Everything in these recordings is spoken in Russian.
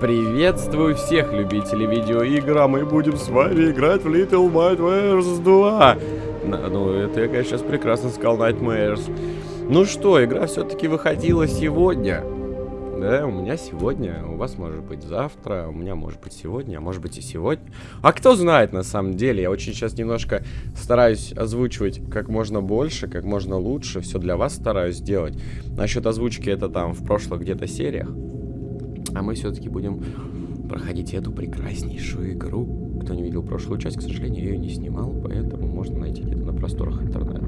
Приветствую всех любителей видеоигр, а мы будем с вами играть в Little Nightmares 2. Ну, это я, конечно, сейчас прекрасно сказал Nightmares. Ну что, игра все-таки выходила сегодня. Да, у меня сегодня, у вас может быть завтра, у меня может быть сегодня, а может быть и сегодня. А кто знает на самом деле, я очень сейчас немножко стараюсь озвучивать как можно больше, как можно лучше, все для вас стараюсь сделать. Насчет озвучки это там в прошлых где-то сериях. А мы все-таки будем проходить эту прекраснейшую игру. Кто не видел прошлую часть, к сожалению, ее не снимал, поэтому можно найти где-то на просторах интернета.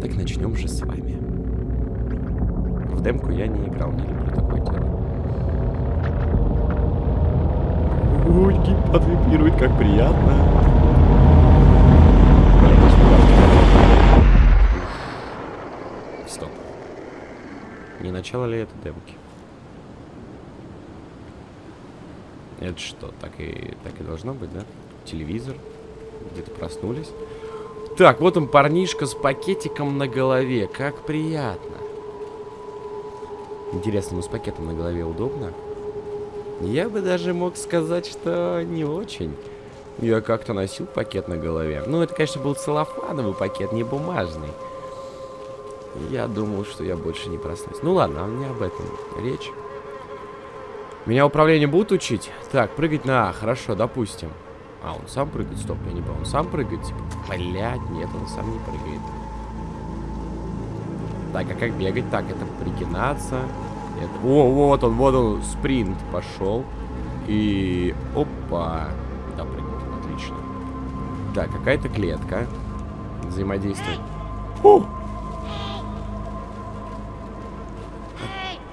Так начнем же с вами. В демку я не играл, не люблю такое дело. Ой, геймпад вибрирует, как приятно. Стоп. Не начало ли это демки? Это что, так и, так и должно быть, да? Телевизор. Где-то проснулись. Так, вот он, парнишка с пакетиком на голове. Как приятно. Интересно, ему с пакетом на голове удобно? Я бы даже мог сказать, что не очень. Я как-то носил пакет на голове. Ну, это, конечно, был целлофановый пакет, не бумажный. Я думал, что я больше не проснусь. Ну ладно, а не об этом речь. Меня управление будут учить? Так, прыгать на А, хорошо, допустим. А, он сам прыгает? Стоп, я не понял. Он сам прыгает? Типа, блядь, нет, он сам не прыгает. Так, а как бегать? Так, это пригинаться. Это... О, вот он, вот он, спринт пошел. И... Опа. Да, прыгнул, отлично. Так, какая-то клетка. Взаимодействие. О!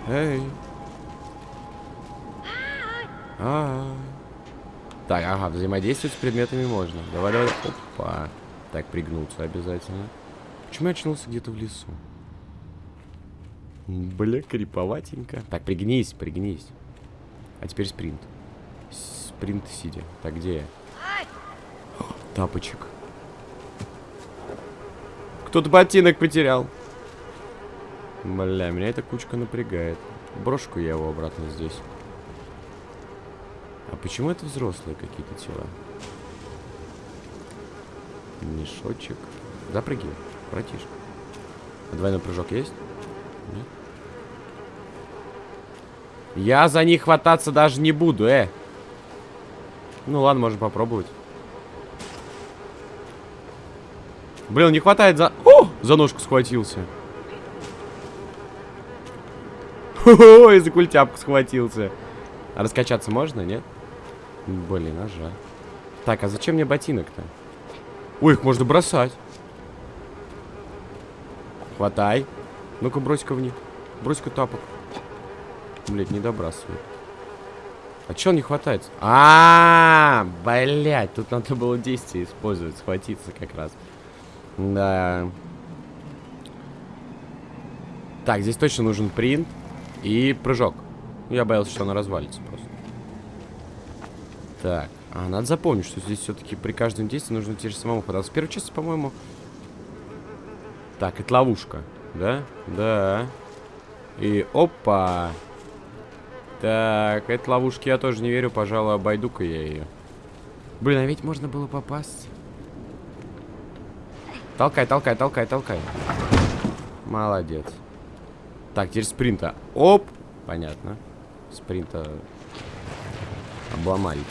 Эй. А, -а, а Так, ага, взаимодействовать с предметами можно. Давай, давай. Опа. Так, пригнуться обязательно. Почему я очнулся где-то в лесу? Бля, криповатенько. Так, пригнись, пригнись. А теперь спринт. Спринт сидя. Так, где я? тапочек. Кто-то ботинок потерял. Бля, меня эта кучка напрягает. Брошку я его обратно здесь. Почему это взрослые какие-то тела? Мешочек. Запрыгивай, братишка. А двойной прыжок есть? Нет? Я за них хвататься даже не буду, э. Ну ладно, можно попробовать. Блин, не хватает за... О! За ножку схватился. Ой, за культяпку схватился. А раскачаться можно, нет? Блин, а жаль. Так, а зачем мне ботинок-то? Ой, их можно бросать. Хватай. Ну-ка, брось-ка в них. Брось-ка тапок. Блять, не добрасывает. А чё он не хватает? А, -а, а, блять, тут надо было действие использовать, схватиться как раз. Да. Так, здесь точно нужен принт и прыжок. Я боялся, что она развалится просто. Так, а, надо запомнить, что здесь все-таки при каждом действии нужно те же самому податься. В первой части, по-моему... Так, это ловушка, да? Да. И опа! Так, этой ловушки я тоже не верю, пожалуй, обойду-ка я ее. Блин, а ведь можно было попасть. Толкай, толкай, толкай, толкай. Молодец. Так, теперь спринта. Оп! Понятно. Спринта обломали.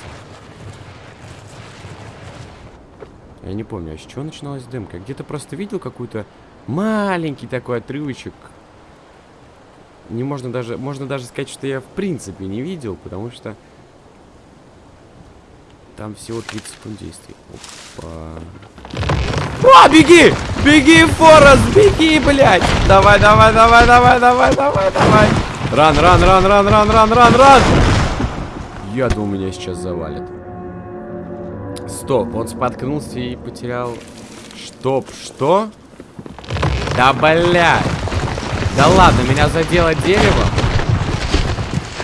Я не помню, а с чего начиналась дымка? Где-то просто видел какую-то маленький такой отрывочек. Не можно даже, можно даже сказать, что я в принципе не видел, потому что там всего 30 секунд действий. Опа. А, беги! Беги, Форест, беги, блядь! Давай, давай, давай, давай, давай, давай, давай! Ран, ран, ран, ран, ран, ран, ран, ран! Я думал, меня сейчас завалит. Стоп, он споткнулся и потерял... Стоп, что? Да, блядь! Да ладно, меня задело дерево.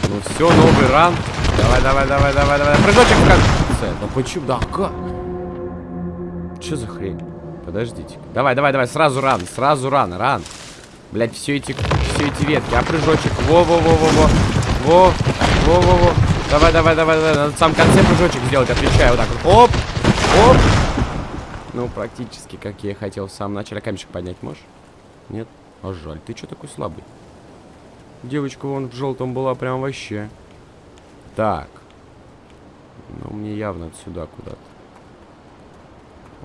Ну все, новый ран. Давай, давай, давай, давай, давай. Прыжочек в конце. Да почему? Да как? Что за хрень? Подождите. Давай, давай, давай, сразу ран, сразу ран, ран. Блять, все эти, все эти ветки. А прыжочек. Во-во-во-во-во. Во, во, во, во. Давай, давай, давай, давай. Надо в самом конце прыжочек сделать, отвечаю. Вот так вот. Оп, оп. Ну, практически, как я и хотел в самом начале. Камешек поднять можешь? Нет? А жаль, ты что такой слабый? Девочка вон в желтом была прям вообще. Так. Ну, мне явно отсюда куда-то.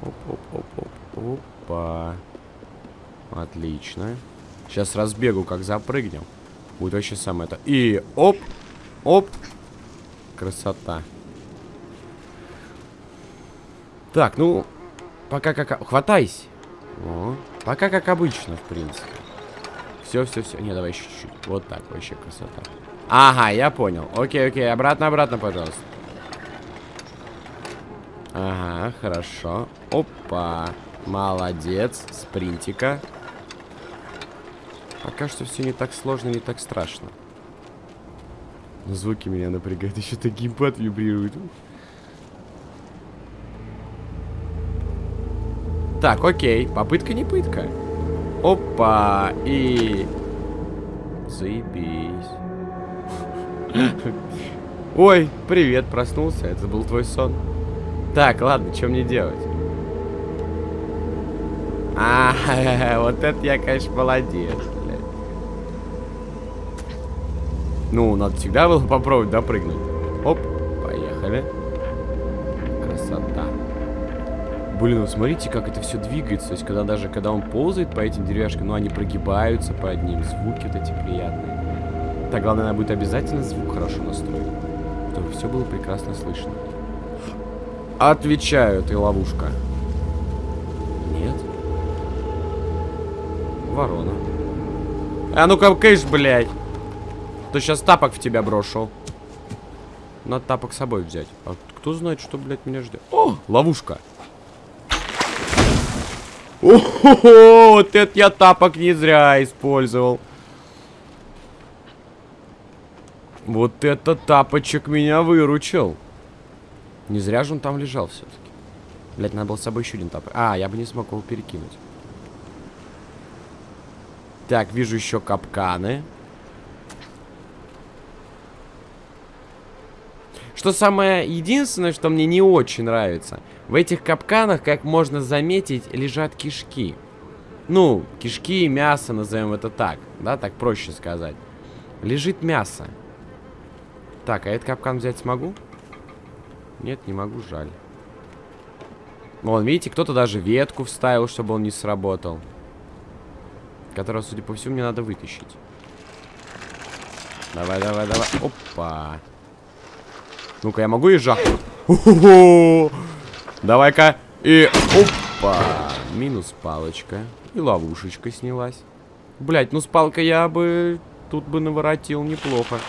Оп-оп-оп-оп. Опа. Отлично. Сейчас разбегу, как запрыгнем. Будет вообще самое это. И оп, оп. Красота. Так, ну, пока как... Хватайся. О, пока как обычно, в принципе. Все, все, все. Не, давай еще чуть-чуть. Вот так, вообще красота. Ага, я понял. Окей, окей, обратно, обратно, пожалуйста. Ага, хорошо. Опа. Молодец. Спринтика. Пока что все не так сложно, не так страшно. Но звуки меня напрягают. Еще так геймпад вибрирует. Так, окей. Попытка не пытка. Опа. И... Заебись. Ой, привет, проснулся. Это был твой сон. Так, ладно, что мне делать? А, вот это я, конечно, молодец. Ну, надо всегда было попробовать допрыгнуть. Оп, поехали. Красота. Блин, ну смотрите, как это все двигается. То есть, когда даже, когда он ползает по этим деревяшкам, ну, они прогибаются под ним. Звуки вот эти приятные. Так, главное, надо будет обязательно звук хорошо настроить. Чтобы все было прекрасно слышно. Отвечаю, ты ловушка. Нет. Ворона. А ну-ка, кыш, блядь. То сейчас тапок в тебя брошу. Надо тапок с собой взять. А кто знает, что, блядь, меня ждет? О, ловушка. О, вот это я тапок не зря использовал. Вот это тапочек меня выручил. Не зря же он там лежал все-таки. Блять, надо было с собой еще один тапок. А, я бы не смог его перекинуть. Так, вижу еще капканы. Что самое единственное, что мне не очень нравится, в этих капканах, как можно заметить, лежат кишки. Ну, кишки, мясо, назовем это так. Да, так проще сказать. Лежит мясо. Так, а этот капкан взять смогу? Нет, не могу, жаль. Вон, видите, кто-то даже ветку вставил, чтобы он не сработал. Которого, судя по всему, мне надо вытащить. Давай, давай, давай. Опа. Ну-ка, я могу и жахнуть? Давай-ка. И... Опа. Минус палочка. И ловушечка снялась. Блять, ну с палкой я бы... Тут бы наворотил неплохо.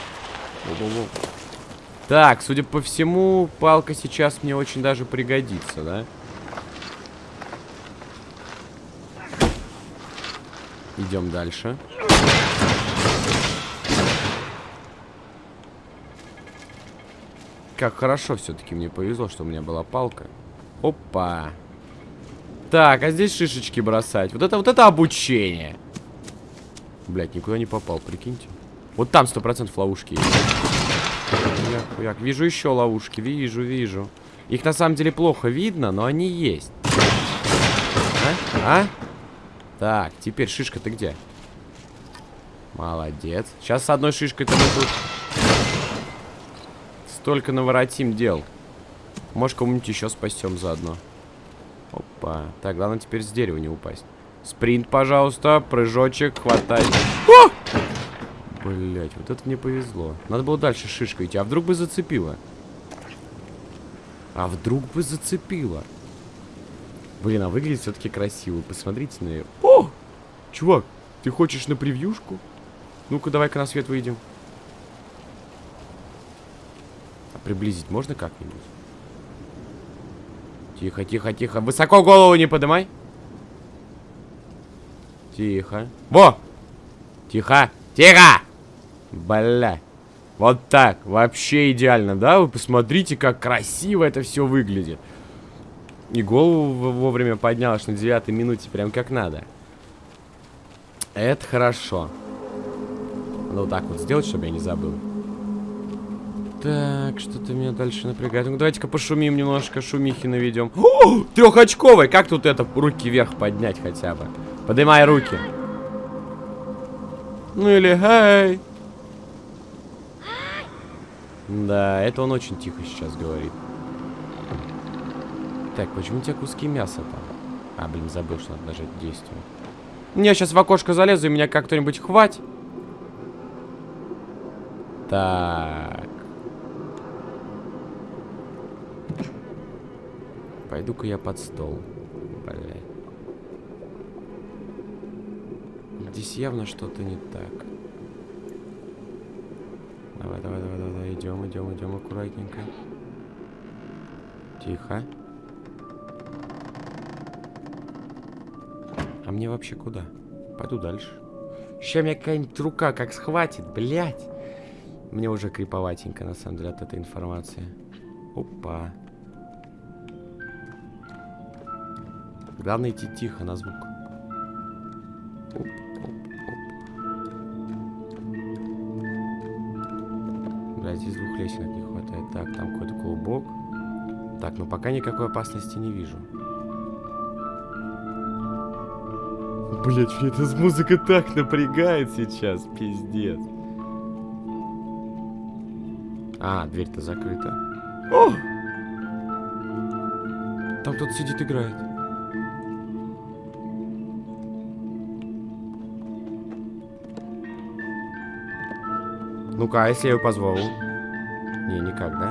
Так, судя по всему, палка сейчас мне очень даже пригодится, да? Идем дальше. Как хорошо все-таки мне повезло, что у меня была палка. Опа. Так, а здесь шишечки бросать. Вот это, вот это обучение. Блять, никуда не попал, прикиньте. Вот там сто процентов ловушки есть. Хуяк, хуяк. Вижу еще ловушки, вижу, вижу. Их на самом деле плохо видно, но они есть. А? А? Так, теперь шишка ты где? Молодец. Сейчас с одной шишкой-то мы тут Столько наворотим дел. Может, кому-нибудь еще спасем заодно. Опа. Так, главное теперь с дерева не упасть. Спринт, пожалуйста. Прыжочек. Хватай. Блять, вот это мне повезло. Надо было дальше шишкой идти. А вдруг бы зацепило? А вдруг бы зацепило? Блин, а выглядит все-таки красиво. Посмотрите на нее. О! Чувак, ты хочешь на превьюшку? Ну-ка, давай-ка на свет выйдем. Приблизить можно как-нибудь? Тихо, тихо, тихо. Высоко голову не поднимай. Тихо. Во! Тихо! Тихо! Бля. Вот так. Вообще идеально, да? Вы посмотрите, как красиво это все выглядит. И голову вовремя поднял аж на девятой минуте. Прям как надо. Это хорошо. Надо вот так вот сделать, чтобы я не забыл. Так, что-то меня дальше напрягает. Ну, давайте-ка пошумим немножко, шумихи наведем. О, трехочковый! Как тут это руки вверх поднять хотя бы? Поднимай руки. Ну или эй. Да, это он очень тихо сейчас говорит. Так, почему у тебя куски мяса там? А, блин, забыл, что надо нажать действие. Я сейчас в окошко залезу, и меня как кто-нибудь хватит. Так. Пойду-ка я под стол. Блядь. Здесь явно что-то не так. Давай, давай, давай, давай, идем, идем, идем аккуратненько. Тихо. А мне вообще куда? Пойду дальше. Сейчас меня какая-нибудь рука как схватит, блядь. Мне уже криповатенько, на самом деле, от этой информации. Опа. Главное идти тихо на звук. Оп, оп, оп. Блядь, здесь двух лесенок не хватает. Так, там какой-то клубок. Так, ну пока никакой опасности не вижу. Блять, мне эта музыка так напрягает сейчас, пиздец. А, дверь-то закрыта. О! Там кто-то сидит, играет. Ну-ка, а если я ее позвал? Не, никак, да?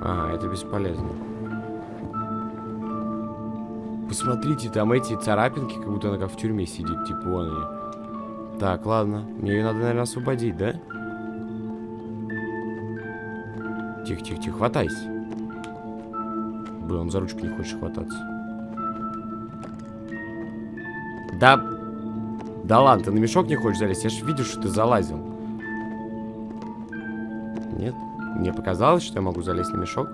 Ага, это бесполезно. Посмотрите, там эти царапинки, как будто она как в тюрьме сидит, типа вон они. Так, ладно. Мне ее надо, наверное, освободить, да? Тихо, тихо, тихо, хватайся. Блин, он за ручку не хочет хвататься. Да... Да ладно, ты на мешок не хочешь залезть? Я же видел, что ты залазил. Нет? Мне показалось, что я могу залезть на мешок.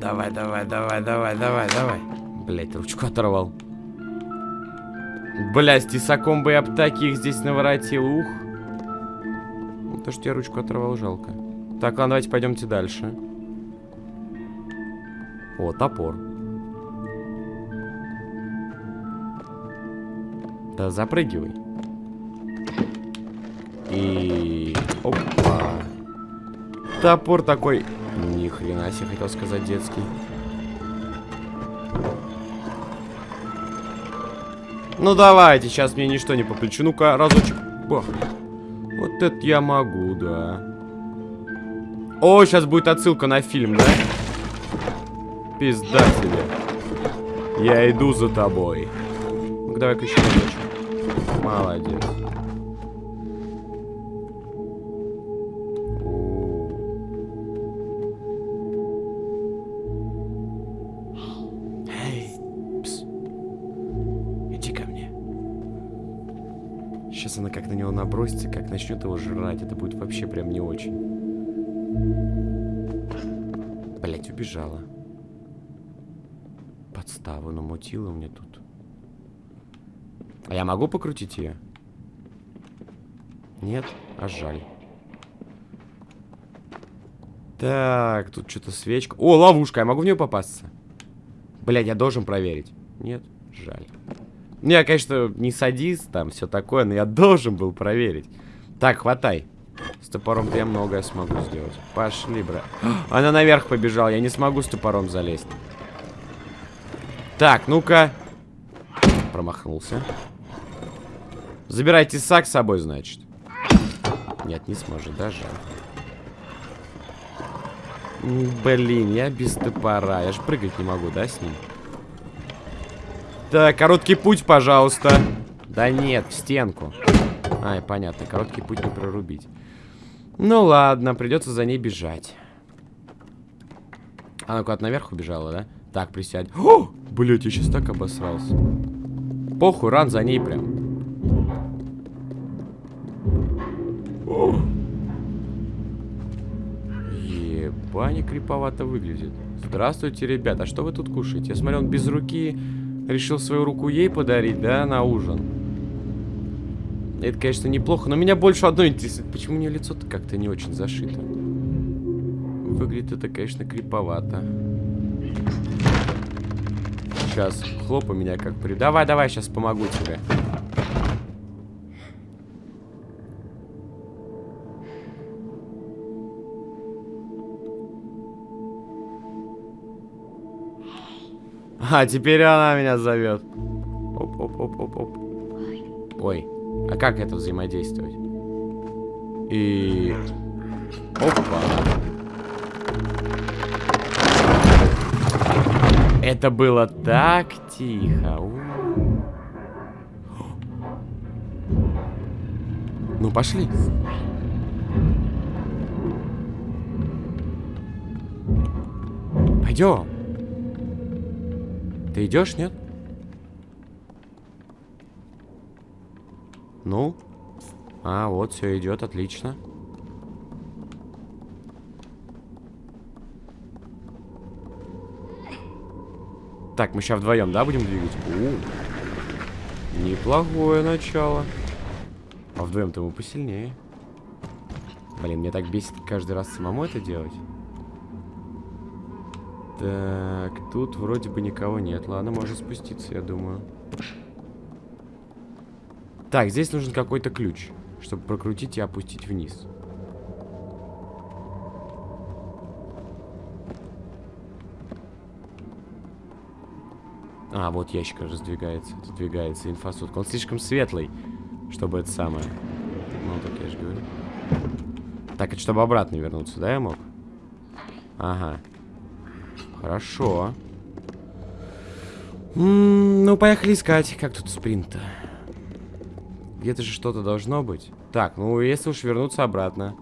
Давай, давай, давай, давай, давай, давай. Блять, ручку оторвал. Бля, с тесаком бы я б таких здесь наворотил, ух. Ну, то, что я ручку оторвал, жалко. Так, ладно, давайте пойдемте дальше. О, топор. Да запрыгивай. И... Опа. Топор такой... Ни хрена себе, хотел сказать детский. Ну давайте, сейчас мне ничто не по. Ну-ка, разочек. Бах. Вот это я могу, да. О, сейчас будет отсылка на фильм, да? Пизда тебе. Я иду за тобой. Ну-ка, давай-ка еще разочек. Молодец. Эй, пс. Иди ко мне. Сейчас она как на него набросится, как начнет его жрать. Это будет вообще прям не очень. Блять, убежала. Подставу намутила мне тут. А я могу покрутить ее? Нет? А жаль. Так, тут что-то свечка. О, ловушка, я могу в нее попасться? Блядь, я должен проверить. Нет? Жаль. Ну, я, конечно, не садист, там, все такое, но я должен был проверить. Так, хватай. С топором-то я многое смогу сделать. Пошли, брат. Она наверх побежала, я не смогу с топором залезть. Так, ну-ка. Промахнулся. Забирайте сак с собой, значит. Нет, не сможет, даже. Блин, я без топора. Я же прыгать не могу, да, с ним? Так, короткий путь, пожалуйста. Да нет, в стенку. Ай, понятно, короткий путь не прорубить. Ну ладно, придется за ней бежать. Она куда-то наверх убежала, да? Так, присядь. О! Блять, я сейчас так обосрался. Похуй, ран за ней прям. О! бане криповато выглядит. Здравствуйте, ребята. А что вы тут кушаете? Я смотрю, он без руки решил свою руку ей подарить, да, на ужин. Это, конечно, неплохо, но меня больше одно интересует. Почему у нее лицо-то как-то не очень зашито? Выглядит это, конечно, криповато. Сейчас, хлопа меня как при... Давай, давай, сейчас помогу тебе. А, теперь она меня зовет. Оп-оп-оп-оп-оп. Ой, а как это взаимодействовать? И... Опа. Это было так тихо. Ну, пошли. Пойдем. Ты идешь, нет? Ну? А, вот, все идет, отлично. Так, мы сейчас вдвоем, да, будем двигать? У, неплохое начало. А вдвоем-то мы посильнее. Блин, мне так бесит каждый раз самому это делать. Так, тут вроде бы никого нет. Ладно, можно спуститься, я думаю. Так, здесь нужен какой-то ключ, чтобы прокрутить и опустить вниз. А, вот ящик раздвигается, сдвигается инфосотка. Он слишком светлый, чтобы это самое. Ну, так я же говорю. Так, это чтобы обратно вернуться, да, я мог? Ага. Хорошо. М -м, ну, поехали искать. Как тут спринт-то? Где-то же что-то должно быть. Так, ну, если уж вернуться обратно.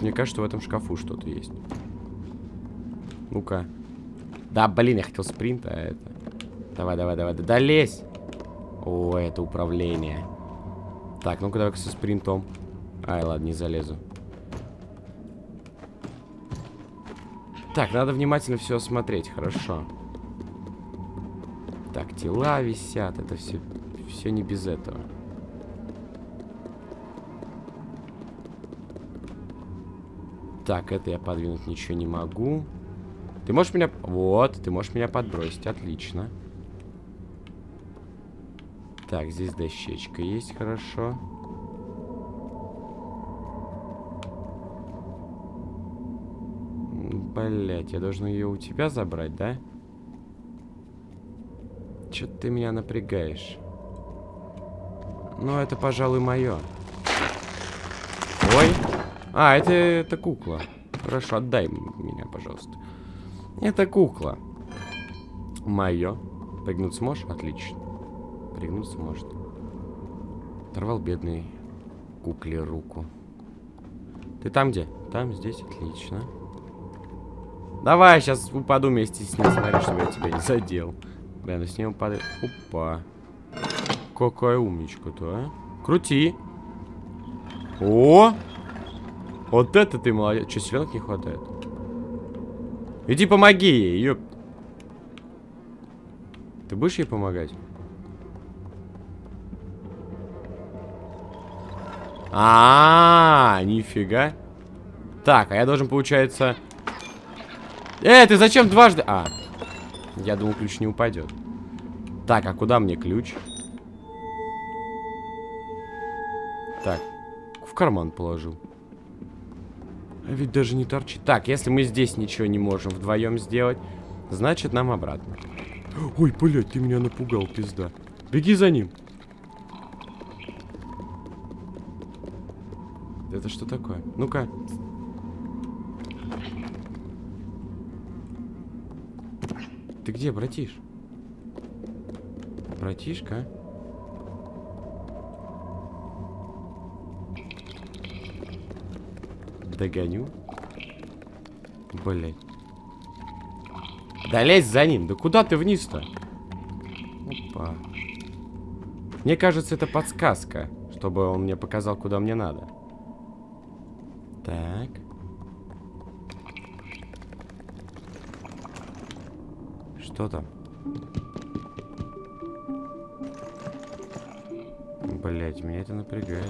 Мне кажется, в этом шкафу что-то есть. Ну-ка. Да, блин, я хотел спринт, а это... Давай, давай, давай, да, да лезь! О, это управление. Так, ну-ка давай-ка со спринтом. Ай, ладно, не залезу. Так, надо внимательно все осмотреть, хорошо. Так, тела висят, это все, все не без этого. Так, это я подвинуть ничего не могу. Ты можешь меня... Вот, ты можешь меня подбросить, отлично. Так, здесь дощечка есть, хорошо. Блять, я должен ее у тебя забрать, да? Че ты меня напрягаешь? Ну, это, пожалуй, мое. Ой. А, это, это кукла. Хорошо, отдай меня, пожалуйста. Это кукла. Мое. Пригнуться сможешь? Отлично. Пригнуться может. Оторвал бедный кукле руку. Ты там где? Там, здесь, отлично. Давай, сейчас упаду вместе с ним. Смотри, чтобы я тебя не задел. Блин, ну с ним упадет. Опа. Какая умничка-то, а? Крути. О! Вот это ты молодец. Че, селенок не хватает? Иди помоги ей, ёп. Ты будешь ей помогать? А, -а, -а нифига. Так, а я должен, получается... Эй, ты зачем дважды... А, я думал, ключ не упадет. Так, а куда мне ключ? Так, в карман положил. А ведь даже не торчит. Так, если мы здесь ничего не можем вдвоем сделать, значит нам обратно. Ой, блядь, ты меня напугал, пизда. Беги за ним. Это что такое? Ну-ка. Ты где, братиш? Братишка? Догоню. Блять. Да лезь за ним. Да куда ты вниз-то? Опа. Мне кажется, это подсказка. Что чтобы он мне показал, куда мне надо. Так. Что там? Блять, меня это напрягает.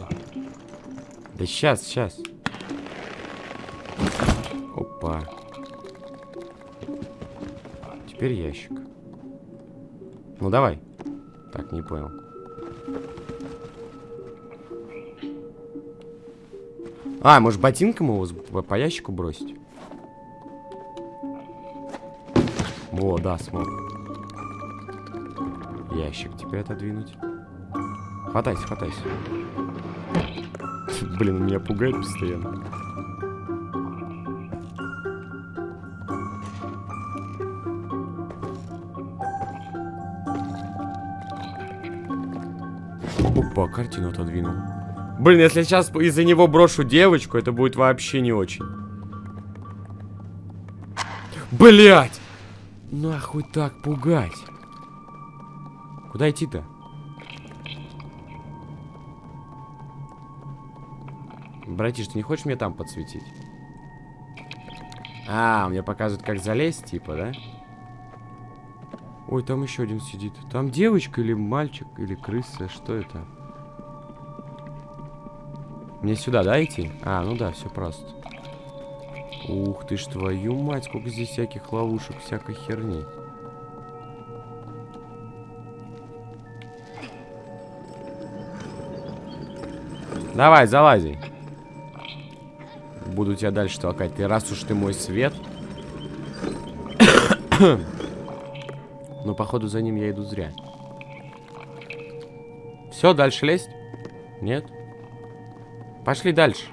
Да сейчас, сейчас. Опа. Теперь ящик. Ну давай. Так, не понял. А, может ботинком его по ящику бросить? О, да, смог. Ящик теперь отодвинуть. Хватайся, хватайся. Блин, меня пугает постоянно. Опа, картину отодвинул. Блин, если я сейчас из-за него брошу девочку, это будет вообще не очень. Блять! Нахуй так пугать? Куда идти-то? Братиш, ты не хочешь мне там подсветить? А, мне показывают, как залезть, типа, да? Ой, там еще один сидит. Там девочка или мальчик, или крыса, что это? Мне сюда, да, идти? А, ну да, все просто. Ух ты ж, твою мать, сколько здесь всяких ловушек, всякой херни. Давай, залази. Буду тебя дальше толкать. Ты раз уж ты мой свет. Но походу за ним я иду зря. Все, дальше лезть? Нет? Пошли дальше.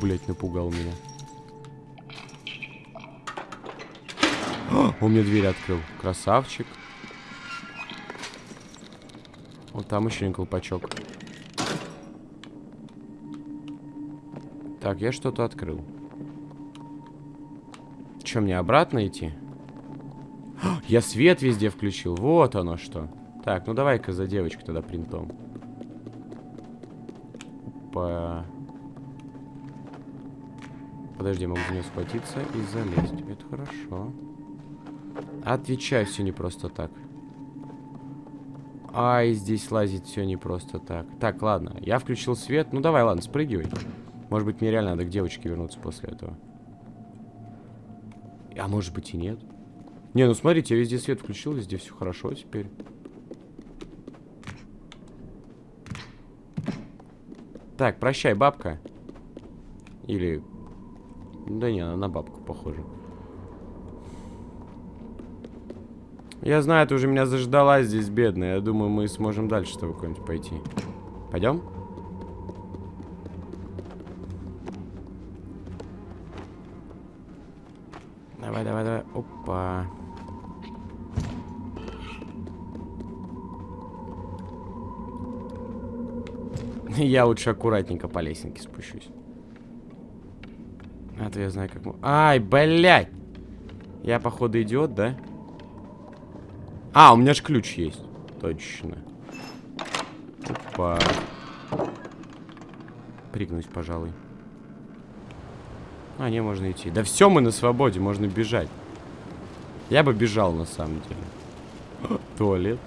Блять, напугал меня. Он мне дверь открыл. Красавчик. Вот там еще один колпачок. Так, я что-то открыл. Че, мне обратно идти? Я свет везде включил. Вот оно что. Так, ну давай-ка за девочку тогда принтом. Опа. Подожди, могу за нее схватиться и залезть. Это хорошо. Отвечай, все не просто так. Ай, здесь лазить все не просто так. Так, ладно, я включил свет. Ну давай, ладно, спрыгивай. Может быть, мне реально надо к девочке вернуться после этого. А может быть и нет. Не, ну смотрите, я везде свет включил, везде все хорошо теперь. Так, прощай, бабка. Или... Да не, она на бабку похожа. Я знаю, ты уже меня заждалась здесь, бедная. Я думаю, мы сможем дальше с тобой куда-нибудь пойти. Пойдем? Давай, давай, давай. Опа. Я лучше аккуратненько по лесенке спущусь. А я знаю, как... Ай, блядь! Я, походу, идиот, да? А, у меня же ключ есть. Точно. Опа. Пригнусь, пожалуй. А, не, можно идти. Да все, мы на свободе, можно бежать. Я бы бежал, на самом деле. Туалет.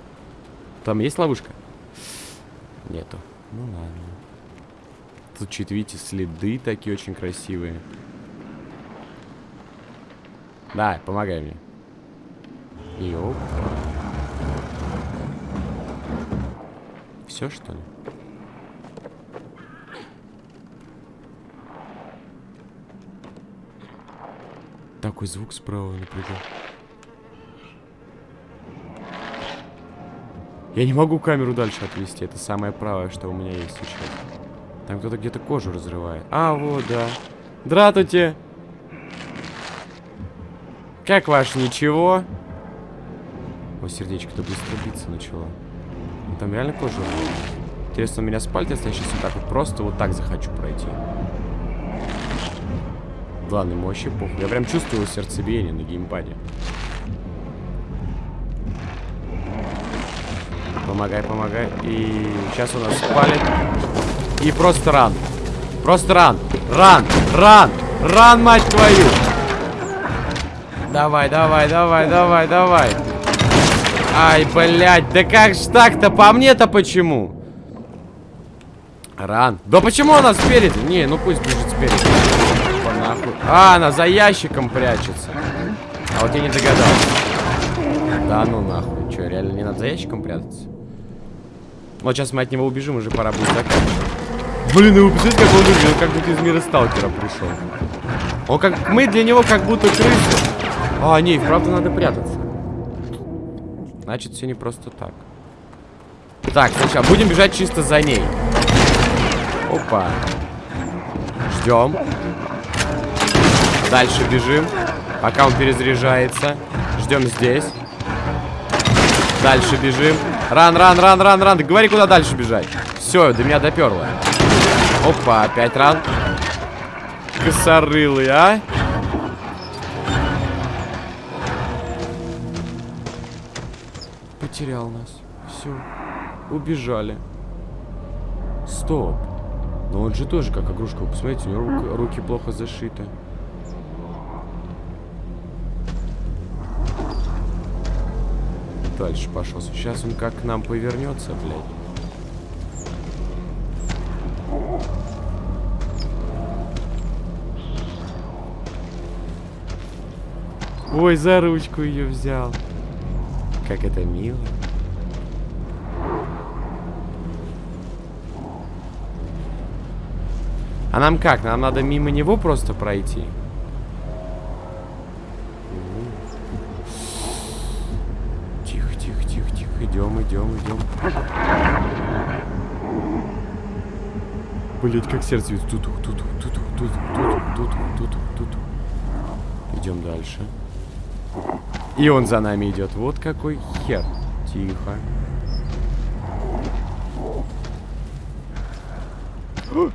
Там есть ловушка? Нету. Ну ладно. Тут, чуть видите, следы такие очень красивые. Да, помогай мне. Йоп. Все, что ли? Такой звук справа напрягал. Я не могу камеру дальше отвести. Это самое правое, что у меня есть сейчас. Там кто-то где-то кожу разрывает. А, вот, да. Дратуйте! Как ваш ничего? О, сердечко-то быстро биться начало. Ну, там реально кожа Интересно, у меня спальня, если я сейчас вот так вот просто вот так захочу пройти. Ладно, ему вообще похуй. Я прям чувствую сердцебиение на геймпаде. Помогай, помогай. И сейчас у нас спалит. И просто ран. Просто ран. Ран. Ран. Ран, мать твою. Давай, давай, давай, давай, давай. Ай, блядь, да как ж так-то? По мне-то почему? Ран. Да почему она спереди? Не, ну пусть бежит спереди. А, она за ящиком прячется. А вот я не догадался. Да ну нахуй. Че, реально не надо за ящиком прятаться? Вот сейчас мы от него убежим, уже пора будет заканчивать. Блин, ну вы представляете, как он выглядел, как будто из мира сталкера пришел. Он как... Мы для него как будто крысы. А, не, правда надо прятаться. Значит, все не просто так. Так, сначала будем бежать чисто за ней. Опа. Ждем. Дальше бежим. Пока он перезаряжается. Ждем здесь. Дальше бежим. Ран, ран, ран, ран, ран. Говори, куда дальше бежать. Все, до меня доперло. Опа, опять ран. Косорылый, а? Потерял нас. Все. Убежали. Стоп. Но он же тоже как игрушка. Вы посмотрите, у него руки плохо зашиты. Дальше пошел. Сейчас он как к нам повернется, блядь. Ой, за ручку ее взял. Как это мило. А нам как? Нам надо мимо него просто пройти? Тихо, тихо, тихо, тихо. Идем, идем, идем. Блять, как сердце тут, тут, тут, тут, тут, тут, тут, тут. Идем дальше. И он за нами идет. Вот какой хер. Тихо.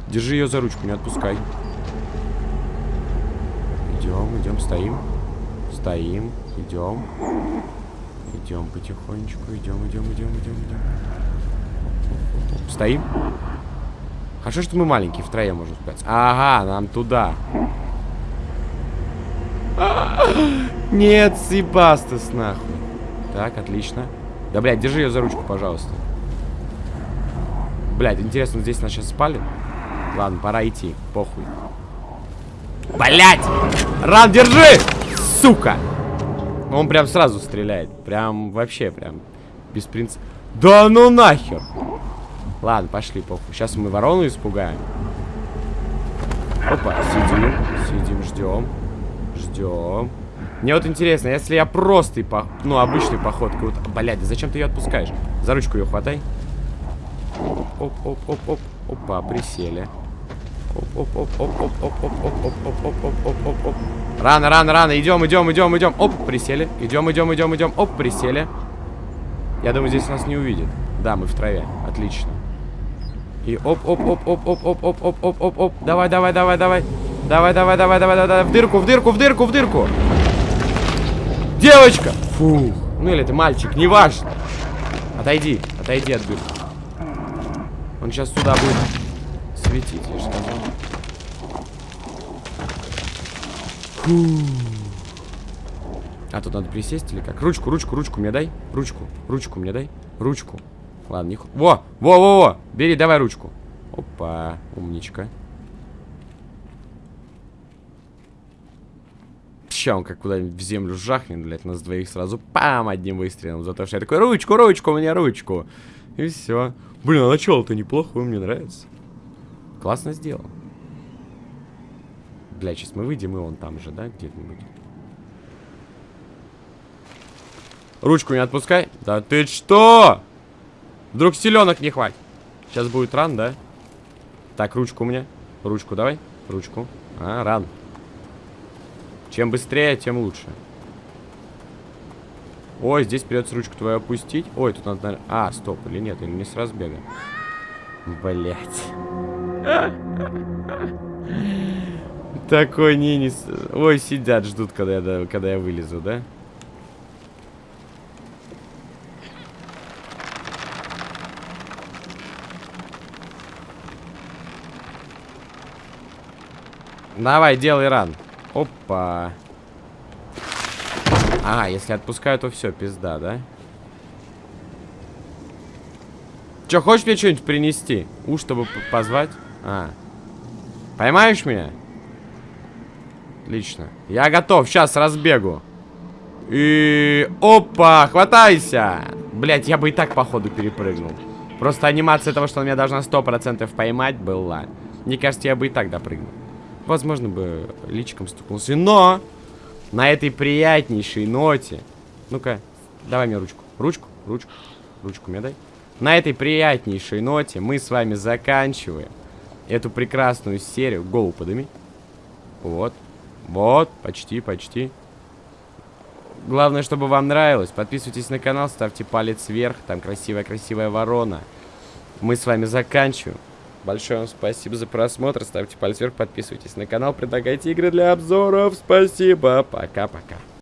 Держи ее за ручку, не отпускай. Идем, идем, стоим. Стоим, идем. Идем потихонечку, идем, идем, идем, идем, идем. Стоим. Хорошо, что мы маленькие, втроем можем спать. Ага, нам туда. Нет, Сибастас, нахуй. Так, отлично. Да, блядь, держи ее за ручку, пожалуйста. Блядь, интересно, здесь нас сейчас спали? Ладно, пора идти, похуй. Блядь! Ран, держи! Сука! Он прям сразу стреляет. Прям вообще, прям без принципа. Да ну нахер! Ладно, пошли, похуй. Сейчас мы ворону испугаем. Опа, сидим, сидим, ждем. Ждем. Мне вот интересно, если я просто, по... ну, обычной походкой... Вот, блядь, зачем ты ее отпускаешь? За ручку ее хватай. Оп-оп-оп-оп. Опа, присели. Оп-оп-оп-оп-оп-оп-оп-оп-оп-оп-оп-оп-оп. Рано, рано, рано. Идем, идем, идем, идем. Оп, присели. Идем, идем, идем, идем. Оп, присели. Я думаю, здесь нас не увидит. Да, мы в траве. Отлично. И оп, оп, оп, оп, оп, оп, оп, оп, оп, оп, оп. Давай, давай, давай, давай. Давай, давай, давай, давай, давай. В дырку, в дырку, в дырку, в дырку. Девочка! Фу. Ну или ты мальчик, неважно. Отойди, отойди от дырки. Он сейчас сюда будет светить, я же сказал. Фу. А тут надо присесть или как? Ручку, ручку, ручку мне дай. Ручку, ручку мне дай. Ручку. Ладно, не... Во, во, во, во. Бери, давай ручку. Опа, умничка. Ща он как куда-нибудь в землю жахнет, блядь, нас двоих сразу пам, одним выстрелом. За то, что я такой, ручку, ручку, мне ручку. И все. Блин, а начало-то неплохо, мне нравится. Классно сделал. Бля, сейчас мы выйдем, и он там же, да, где-нибудь. Ручку не отпускай. Да ты что? Вдруг селенок не хватит. Сейчас будет ран, да? Так, ручку мне. Ручку давай. Ручку. А, ран. Чем быстрее, тем лучше. Ой, здесь придется ручку твою опустить. Ой, тут надо... А, стоп, или нет, или не с разбега. Блять. Такой не... Ой, сидят, ждут, когда я, когда я вылезу, да? Давай, делай ран. Опа. А, если отпускаю, то все, пизда, да? Че, хочешь мне что-нибудь принести? У, чтобы позвать? А. Поймаешь меня? Отлично. Я готов, сейчас разбегу. И... Опа, хватайся! Блять, я бы и так, походу, перепрыгнул. Просто анимация того, что он меня должна 100% поймать, была. Мне кажется, я бы и так допрыгнул. Возможно, бы личиком стукнулся. Но! На этой приятнейшей ноте... Ну-ка, давай мне ручку. Ручку, ручку, ручку мне дай. На этой приятнейшей ноте мы с вами заканчиваем эту прекрасную серию. Голову подыми. Вот. Вот, почти, почти. Главное, чтобы вам нравилось. Подписывайтесь на канал, ставьте палец вверх. Там красивая-красивая ворона. Мы с вами заканчиваем. Большое вам спасибо за просмотр. Ставьте палец вверх, подписывайтесь на канал, предлагайте игры для обзоров. Спасибо. Пока-пока.